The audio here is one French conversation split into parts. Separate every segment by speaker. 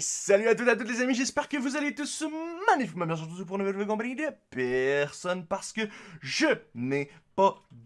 Speaker 1: Salut à toutes et à toutes les amis, j'espère que vous allez tous magnifiquement bien surtout pour une nouvelle compagnie de personne parce que je n'ai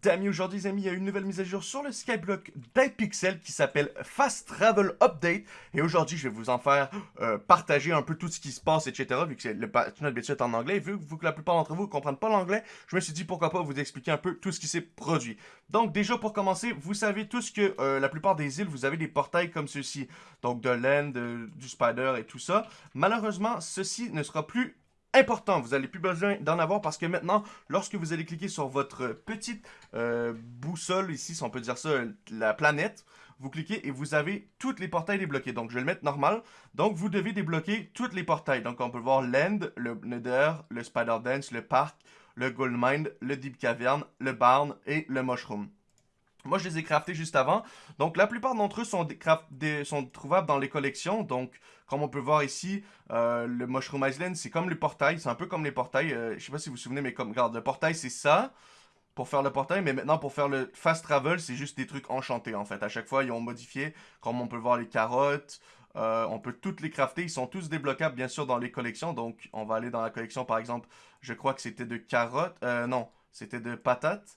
Speaker 1: d'amis aujourd'hui les amis, il y a une nouvelle mise à jour sur le Skyblock d'Hypixel qui s'appelle Fast Travel Update et aujourd'hui je vais vous en faire euh, partager un peu tout ce qui se passe etc vu que le notre est en anglais vu, que la plupart d'entre vous ne comprennent pas l'anglais, je me suis dit pourquoi pas vous expliquer un peu tout ce qui s'est produit. Donc déjà pour commencer, vous savez tous que euh, la plupart des îles vous avez des portails comme ceci, donc de l'End, du Spider et tout ça. Malheureusement ceci ne sera plus important. Vous n'allez plus besoin d'en avoir parce que maintenant, lorsque vous allez cliquer sur votre petite euh, boussole ici, si on peut dire ça, la planète, vous cliquez et vous avez tous les portails débloqués. Donc, je vais le mettre normal. Donc, vous devez débloquer tous les portails. Donc, on peut voir l'End, le Nether, le Spider Dance, le Parc, le Gold Mine, le Deep Cavern, le Barn et le Mushroom. Moi, je les ai craftés juste avant. Donc, la plupart d'entre eux sont, trouvables dans les collections. Donc, comme on peut voir ici, euh, le Mushroom Island, c'est comme le portail. C'est un peu comme les portails. Euh, je sais pas si vous vous souvenez, mais comme, regarde, le portail, c'est ça. Pour faire le portail, mais maintenant pour faire le fast travel, c'est juste des trucs enchantés en fait. À chaque fois, ils ont modifié, comme on peut voir les carottes, euh, on peut toutes les crafter. Ils sont tous débloquables, bien sûr, dans les collections. Donc, on va aller dans la collection, par exemple, je crois que c'était de carottes. Euh, non, c'était de patates.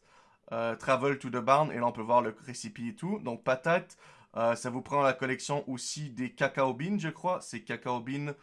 Speaker 1: Euh, travel to the barn, et là on peut voir le récipient et tout. Donc patate, euh, ça vous prend la collection aussi des cacao beans, je crois. C'est cacao beans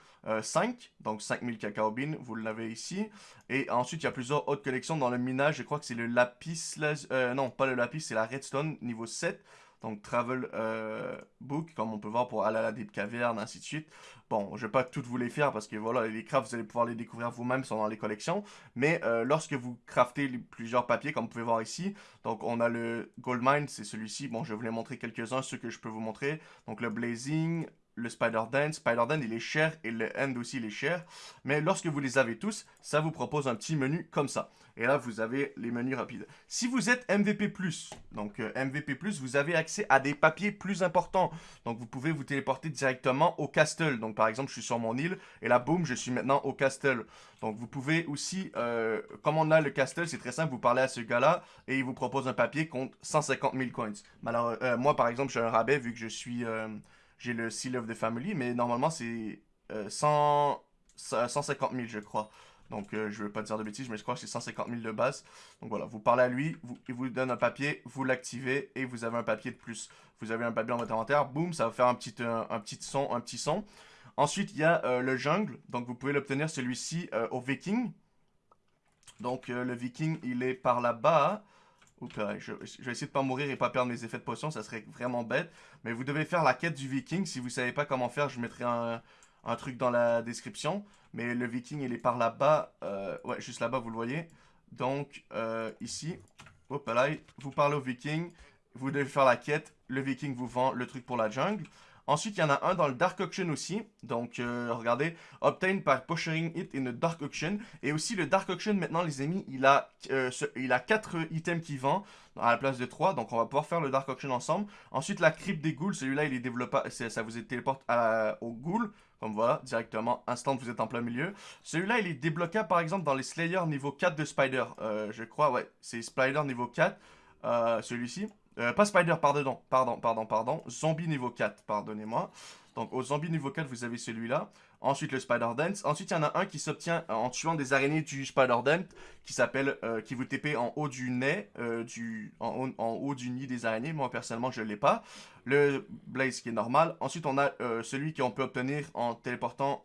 Speaker 1: 5, donc 5000 cacao beans, vous l'avez ici. Et ensuite, il y a plusieurs autres collections dans le minage. Je crois que c'est le lapis, euh, non, pas le lapis, c'est la redstone niveau 7. Donc, travel euh, book, comme on peut voir pour aller à la Deep ainsi de suite. Bon, je vais pas toutes vous les faire parce que voilà, les crafts, vous allez pouvoir les découvrir vous-même, sont dans les collections. Mais euh, lorsque vous craftez plusieurs papiers, comme vous pouvez voir ici, donc on a le Gold Mine, c'est celui-ci. Bon, je vais vous les montrer quelques-uns, ceux que je peux vous montrer. Donc le Blazing, le Spider Dance. Spider Dance, il est cher et le End aussi, il est cher. Mais lorsque vous les avez tous, ça vous propose un petit menu comme ça. Et là, vous avez les menus rapides. Si vous êtes MVP+, donc euh, MVP+, vous avez accès à des papiers plus importants. Donc, vous pouvez vous téléporter directement au castle. Donc, par exemple, je suis sur mon île et là, boum, je suis maintenant au castle. Donc, vous pouvez aussi, euh, comme on a le castle, c'est très simple, vous parlez à ce gars-là et il vous propose un papier contre 150 000 coins. Alors, euh, moi, par exemple, j'ai un rabais vu que je suis j'ai le Seal of the Family, mais normalement c'est 150 000 je crois. Donc euh, je ne veux pas dire de bêtises, mais je crois que c'est 150 000 de base. Donc voilà, vous parlez à lui, il vous donne un papier, vous l'activez et vous avez un papier de plus. Vous avez un papier dans votre inventaire, boum, ça va faire un petit, un, petit son, un petit son. Ensuite, il y a euh, le jungle, donc vous pouvez l'obtenir celui-ci euh, au viking. Donc le viking, il est par là-bas. Je, je, vais essayer de pas mourir et pas perdre mes effets de potion, ça serait vraiment bête. Mais vous devez faire la quête du viking. Si vous savez pas comment faire, je mettrai un, truc dans la description. Mais le viking, il est par là-bas. Euh, ouais, juste là-bas, vous le voyez. Donc, euh, ici, hop là, vous parlez au viking. Vous devez faire la quête. Le viking vous vend le truc pour la jungle. Ensuite, il y en a un dans le Dark Auction aussi. Donc, euh, regardez, obtain by pushing it in the Dark Auction. Et aussi, le Dark Auction, maintenant, les amis, il a, euh, il a 4 items qui vend à la place de 3. Donc, on va pouvoir faire le Dark Auction ensemble. Ensuite, la crypte des ghouls, celui-là, il est développé, ça vous téléporte à, au ghoul. Comme voilà, directement, instant, vous êtes en plein milieu. Celui-là, il est débloquable, par exemple, dans les Slayer niveau 4 de Spider. Euh, je crois, ouais, c'est Spider niveau 4, celui-ci. Euh, pas Spider, pardon, pardon, pardon, pardon. Zombie niveau 4, pardonnez-moi. Donc, au zombie niveau 4, vous avez celui-là. Ensuite, le Spider Dance. Ensuite, il y en a un qui s'obtient en tuant des araignées du Spider Dance, qui s'appelle, euh, qui vous TP en haut du nez, euh, du, en, haut du nid des araignées. Moi, personnellement, je l'ai pas. Le Blaze qui est normal. Ensuite, on a euh, celui qu'on peut obtenir en téléportant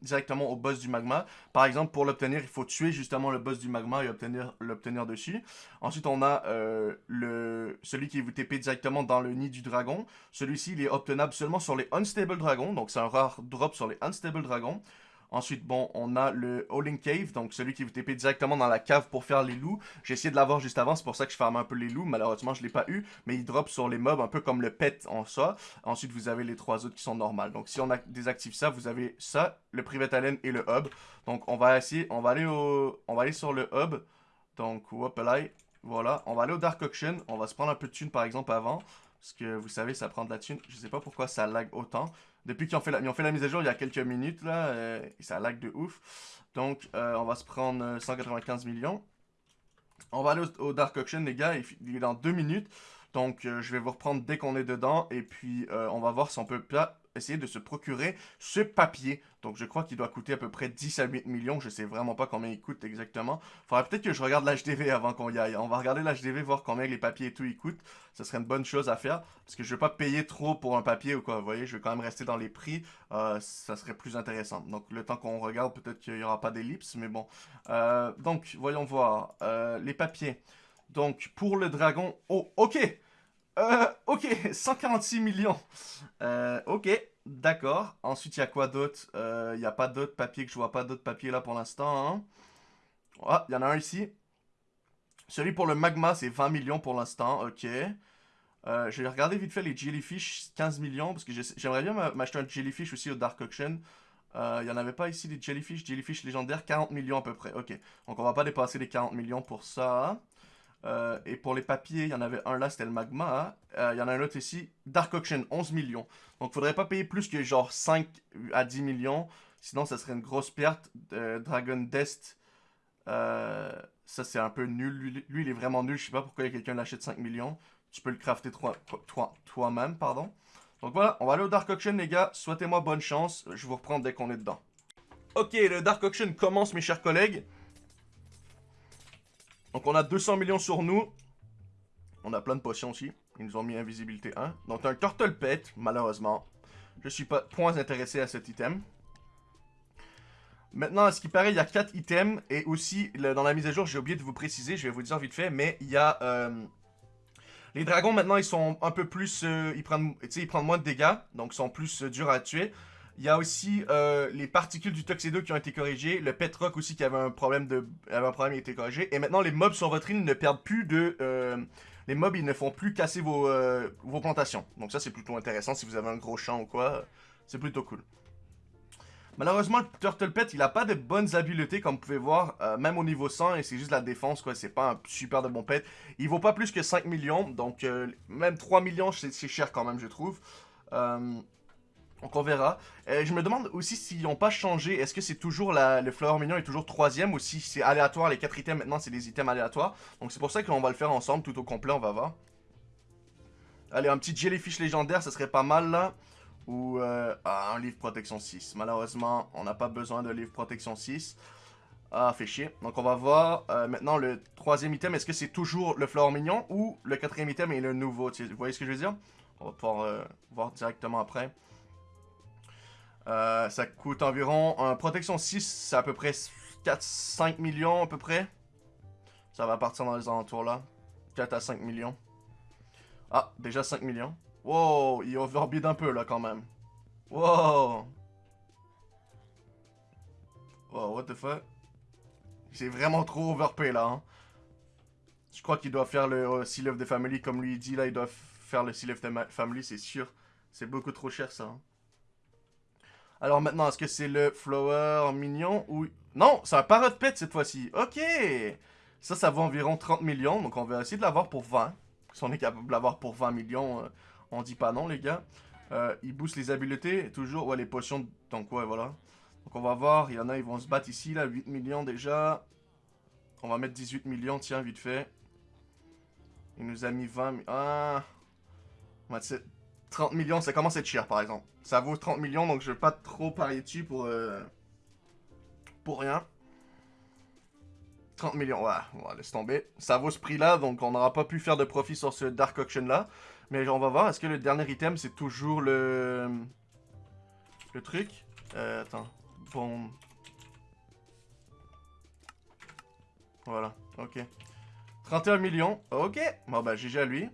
Speaker 1: directement au boss du magma. Par exemple, pour l'obtenir, il faut tuer justement le boss du magma et obtenir l'obtenir dessus. Ensuite, on a le, celui qui vous TP directement dans le nid du dragon. Celui-ci, il est obtenable seulement sur les Unstable Dragons. Donc, c'est un rare drop sur les Unstable Stable Dragon. Ensuite, bon, on a le Howling Cave, donc celui qui vous TP directement dans la cave pour faire les loups. J'ai essayé de l'avoir juste avant, c'est pour ça que je ferme un peu les loups. Malheureusement, je ne l'ai pas eu, mais il drop sur les mobs, un peu comme le pet en ça. Ensuite, vous avez les trois autres qui sont normales. Donc, si on désactive ça, vous avez ça, le Private Allen et le hub. Donc, on va essayer, on va aller au, on va aller sur le hub. Donc, hop là, voilà. On va aller au Dark Auction. On va se prendre un peu de thune, par exemple, avant. Parce que vous savez, ça prend de la thune. Je sais pas pourquoi ça lag autant. Depuis qu'ils ont, fait la, ont fait la mise à jour il y a quelques minutes, là, euh, ça lag de ouf. Donc, euh, on va se prendre 195 euh, millions. On va aller au, Dark Auction, les gars, il, est dans deux minutes. Donc, je vais vous reprendre dès qu'on est dedans. Et puis, on va voir si on peut essayer de se procurer ce papier. Donc je crois qu'il doit coûter à peu près 10 à 8 millions. Je sais vraiment pas combien il coûte exactement. Faudrait peut-être que je regarde l'HDV avant qu'on y aille. On va regarder l'HDV, voir combien les papiers et tout ils coûtent. Ce serait une bonne chose à faire. Parce que je vais pas payer trop pour un papier ou quoi. Vous voyez, je vais quand même rester dans les prix. Euh, ça serait plus intéressant. Donc le temps qu'on regarde, peut-être qu'il y aura pas d'ellipse. Mais bon. Euh, donc, voyons voir. Euh, les papiers. Donc, pour le dragon... Oh, ok euh, ok, 146 millions. Euh, ok, d'accord. Ensuite, il y a quoi d'autre? Euh, Il n'y a pas d'autres papiers que je vois pas d'autres papiers là pour l'instant. Hein. Ah, il y en a un ici. Celui pour le magma, c'est 20 millions pour l'instant. Ok. Euh, je vais regarder vite fait les jellyfish, 15 millions, parce que j'aimerais bien m'acheter un jellyfish aussi au Dark Auction. Euh, il n'y en avait pas ici des jellyfish, jellyfish légendaires, 40 millions à peu près. Ok, donc on va pas dépasser les 40 millions pour ça. Euh, et pour les papiers, il y en avait un là, c'était le magma. Euh, il y en a un autre ici, Dark Auction, 11 millions. Donc, faudrait pas payer plus que genre 5 à 10 millions. Sinon, ça serait une grosse perte. Dragon Dest, euh, ça c'est un peu nul. Lui, il est vraiment nul. Je sais pas pourquoi quelqu'un l'achète 5 millions. Tu peux le crafter toi-même, pardon. Donc voilà, on va aller au Dark Auction, les gars. Souhaitez-moi bonne chance. Je vous reprends dès qu'on est dedans. Ok, le Dark Auction commence, mes chers collègues. Donc on a 200 millions sur nous. On a plein de potions aussi. Ils nous ont mis invisibilité 1. Donc un turtle pet, malheureusement. Je suis pas point intéressé à cet item. Maintenant, à ce qui paraît, il y a 4 items. Et aussi, dans la mise à jour, j'ai oublié de vous préciser, je vais vous dire vite fait, mais il y a... Euh, les dragons, maintenant, ils sont un peu plus... Euh, ils, prennent, moins de dégâts, donc ils sont plus euh, durs à tuer. Il y a aussi euh, les particules du Tuxedo qui ont été corrigées. Le Petrock aussi qui avait un problème de avait un problème qui a été corrigé. Et maintenant les mobs sur votre île ne perdent plus de... Euh, les mobs ils ne font plus casser vos, euh, vos plantations. Donc ça c'est plutôt intéressant si vous avez un gros champ ou quoi. C'est plutôt cool. Malheureusement, le Turtle Pet, il a pas de bonnes habiletés, comme vous pouvez voir, même au niveau 100, et c'est juste la défense, quoi, c'est pas un super de bon pet. Il vaut pas plus que 5 millions, donc même 3 millions, c'est cher quand même, je trouve. Donc on verra. Euh, je me demande aussi s'ils n'ont pas changé. Est-ce que c'est toujours le Flower Mignon est toujours troisième ou si c'est aléatoire. Les quatre items maintenant c'est des items aléatoires. Donc c'est pour ça qu'on va le faire ensemble tout au complet. On va voir. Allez, un petit Jellyfish légendaire, ça serait pas mal là. Ou euh, ah, un livre protection 6. Malheureusement, on n'a pas besoin de livre protection 6. Ah, fait chier. Donc on va voir euh, maintenant le troisième item. Est-ce que c'est toujours le Flower Mignon ou le quatrième item est le nouveau? Vous voyez ce que je veux dire? On va pouvoir voir directement après. Euh, ça coûte environ... En protection 6, c'est à peu près 4-5 millions à peu près. Ça va partir dans les alentours là. 4 à 5 millions. Ah, déjà 5 millions. Wow, il overbid un peu là quand même. Wow. Wow, what the fuck? C'est vraiment trop overpay là. Hein. Je crois qu'il doit faire le euh, Seal of the Family comme lui dit là. Il doit faire le Seal of the Family, c'est sûr. C'est beaucoup trop cher ça. Hein. Alors maintenant, est-ce que c'est le flower mignon ou... Non, c'est un parrot pet cette fois-ci. Ok Ça, ça vaut environ 30 millions, donc on va essayer de l'avoir pour 20. Si on est capable de l'avoir pour 20 millions, euh, on dit pas non, les gars. Euh, il booste les habiletés, toujours, ouais, les potions, donc ouais, voilà. Donc on va voir, il y en a, ils vont se battre ici, là, 8 millions déjà. On va mettre 18 millions, tiens, vite fait. Il nous a mis 20... Ah... 30 millions, ça commence à être cher, par exemple. Ça vaut 30 millions, donc je vais pas trop parier dessus pour... Euh, pour rien. 30 millions, ouais, on va laisser tomber. Ça vaut ce prix-là, donc on n'aura pas pu faire de profit sur ce Dark Auction-là. Mais on va voir, est-ce que le dernier item, c'est toujours le... Le truc? Euh, Attends, bon... Voilà, ok. 31 millions, ok. Bon, bah, GG à lui.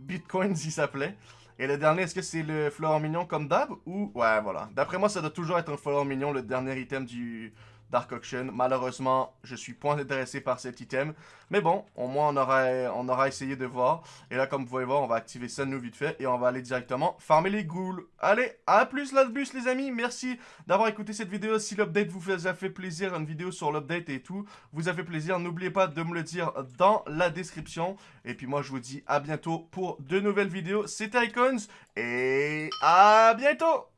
Speaker 1: Bitcoin s'il s'appelait. Et le dernier, est-ce que c'est le fleur mignon comme d'hab ou... Ouais, voilà. D'après moi, ça doit toujours être un fleur mignon, le dernier item du, Dark Auction. Malheureusement, je suis point intéressé par cet item. Mais bon, au moins on aura, essayé de voir. Et là, comme vous pouvez voir, on va activer ça nous vite fait. Et on va aller directement farmer les ghouls. Allez, à plus là bus les amis. Merci d'avoir écouté cette vidéo. Si l'update vous a fait plaisir, une vidéo sur l'update et tout, vous a fait plaisir, n'oubliez pas de me le dire dans la description. Et puis moi, je vous dis à bientôt pour de nouvelles vidéos. C'était Icons et à bientôt